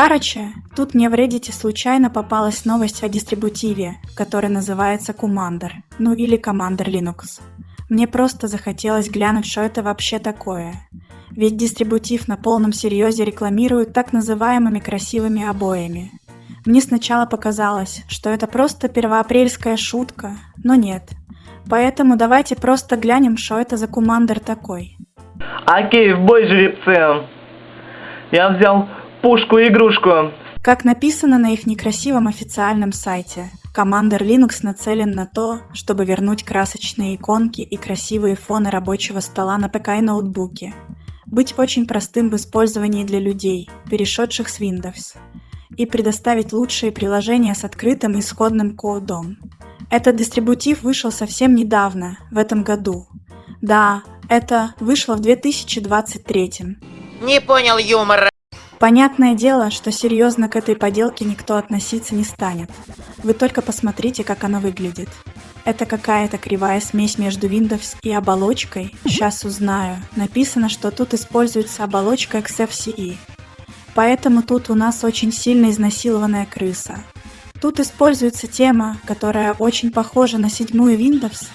Короче, тут мне в Reddit случайно попалась новость о дистрибутиве, который называется Commander, ну или Commander Linux. Мне просто захотелось глянуть, что это вообще такое. Ведь дистрибутив на полном серьезе рекламируют так называемыми красивыми обоями. Мне сначала показалось, что это просто первоапрельская шутка, но нет. Поэтому давайте просто глянем, что это за командер такой. Окей, в бой жеребцы. Я взял пушку-игрушку. Как написано на их некрасивом официальном сайте, Commander Linux нацелен на то, чтобы вернуть красочные иконки и красивые фоны рабочего стола на ПК и ноутбуке. Быть очень простым в использовании для людей, перешедших с Windows. И предоставить лучшие приложения с открытым исходным кодом. Этот дистрибутив вышел совсем недавно, в этом году. Да, это вышло в 2023. Не понял юмора. Понятное дело, что серьезно к этой поделке никто относиться не станет. Вы только посмотрите, как она выглядит. Это какая-то кривая смесь между Windows и оболочкой. Сейчас узнаю. Написано, что тут используется оболочка XFCE. Поэтому тут у нас очень сильно изнасилованная крыса. Тут используется тема, которая очень похожа на седьмую Windows.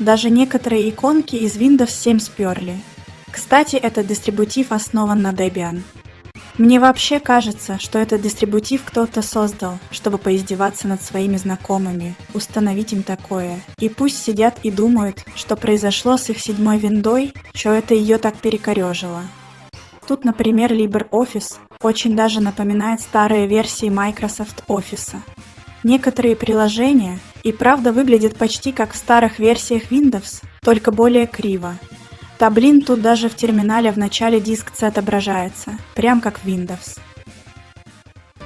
Даже некоторые иконки из Windows 7 сперли. Кстати, этот дистрибутив основан на Debian. Мне вообще кажется, что этот дистрибутив кто-то создал, чтобы поиздеваться над своими знакомыми, установить им такое. И пусть сидят и думают, что произошло с их седьмой виндой, что это ее так перекорежило. Тут, например, LibreOffice очень даже напоминает старые версии Microsoft Office. Некоторые приложения и правда выглядят почти как в старых версиях Windows, только более криво, да блин, тут даже в терминале в начале диск C отображается, прям как в Windows.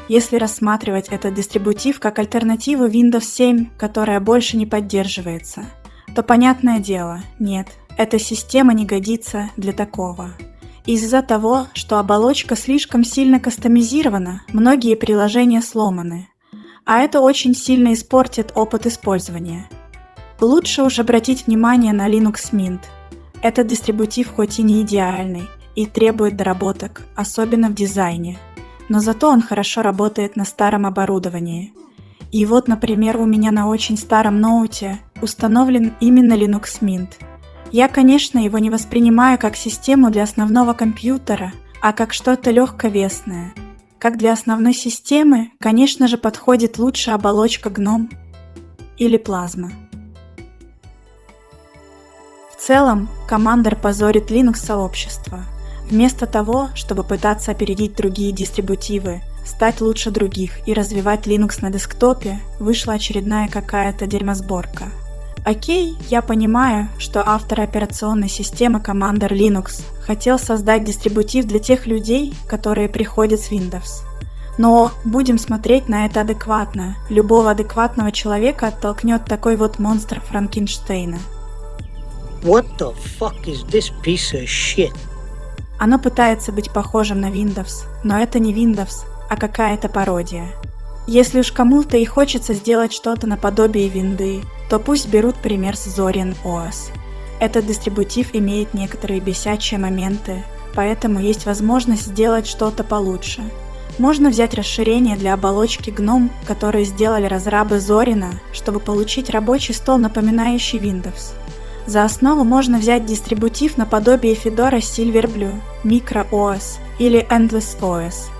Если рассматривать этот дистрибутив как альтернативу Windows 7, которая больше не поддерживается, то понятное дело, нет, эта система не годится для такого. Из-за того, что оболочка слишком сильно кастомизирована, многие приложения сломаны, а это очень сильно испортит опыт использования. Лучше уж обратить внимание на Linux Mint – этот дистрибутив хоть и не идеальный и требует доработок, особенно в дизайне, но зато он хорошо работает на старом оборудовании. И вот, например, у меня на очень старом ноуте установлен именно Linux Mint. Я, конечно, его не воспринимаю как систему для основного компьютера, а как что-то легковесное. Как для основной системы, конечно же, подходит лучше оболочка GNOME или плазма целом, Commander позорит Linux-сообщество. Вместо того, чтобы пытаться опередить другие дистрибутивы, стать лучше других и развивать Linux на десктопе, вышла очередная какая-то дерьмосборка. Окей, я понимаю, что автор операционной системы Commander Linux хотел создать дистрибутив для тех людей, которые приходят с Windows. Но будем смотреть на это адекватно. Любого адекватного человека оттолкнет такой вот монстр Франкенштейна – What the fuck is this piece of shit? Оно пытается быть похожим на Windows, но это не Windows, а какая-то пародия. Если уж кому-то и хочется сделать что-то наподобие винды, то пусть берут пример с Zorin OS. Этот дистрибутив имеет некоторые бесячие моменты, поэтому есть возможность сделать что-то получше. Можно взять расширение для оболочки GNOME, которые сделали разрабы Зорина, чтобы получить рабочий стол, напоминающий Windows. За основу можно взять дистрибутив наподобие Fedora Silverblue, MicroOS или Endless OS.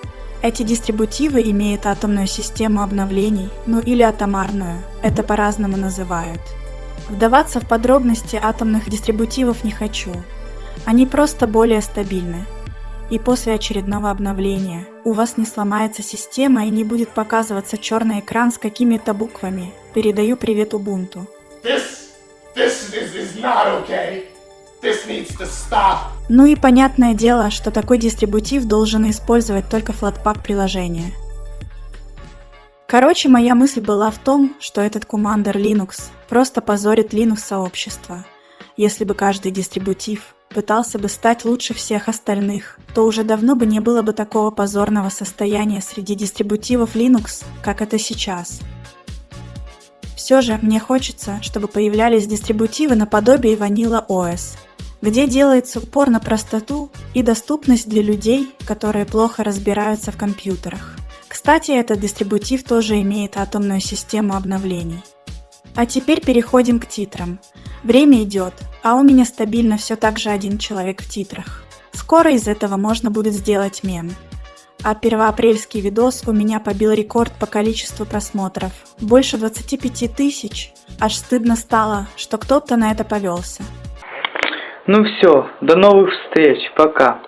Эти дистрибутивы имеют атомную систему обновлений, ну или атомарную, это по-разному называют. Вдаваться в подробности атомных дистрибутивов не хочу. Они просто более стабильны. И после очередного обновления у вас не сломается система и не будет показываться черный экран с какими-то буквами. Передаю привет Ubuntu. This This okay. Ну и понятное дело, что такой дистрибутив должен использовать только Flatpak приложение. Короче, моя мысль была в том, что этот Commander Linux просто позорит Linux сообщество. Если бы каждый дистрибутив пытался бы стать лучше всех остальных, то уже давно бы не было бы такого позорного состояния среди дистрибутивов Linux, как это сейчас – все же мне хочется, чтобы появлялись дистрибутивы наподобие Vanilla OS. где делается упор на простоту и доступность для людей, которые плохо разбираются в компьютерах. Кстати, этот дистрибутив тоже имеет атомную систему обновлений. А теперь переходим к титрам. Время идет, а у меня стабильно все так же один человек в титрах. Скоро из этого можно будет сделать мем. А первоапрельский видос у меня побил рекорд по количеству просмотров. Больше 25 тысяч. Аж стыдно стало, что кто-то на это повелся. Ну все, до новых встреч, пока.